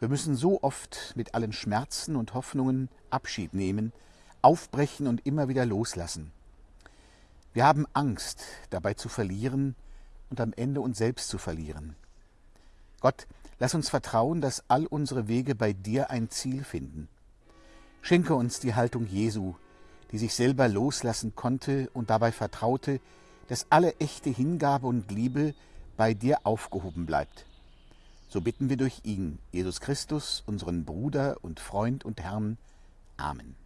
Wir müssen so oft mit allen Schmerzen und Hoffnungen Abschied nehmen, aufbrechen und immer wieder loslassen. Wir haben Angst, dabei zu verlieren und am Ende uns selbst zu verlieren. Gott, lass uns vertrauen, dass all unsere Wege bei dir ein Ziel finden. Schenke uns die Haltung Jesu, die sich selber loslassen konnte und dabei vertraute, dass alle echte Hingabe und Liebe bei dir aufgehoben bleibt. So bitten wir durch ihn, Jesus Christus, unseren Bruder und Freund und Herrn. Amen.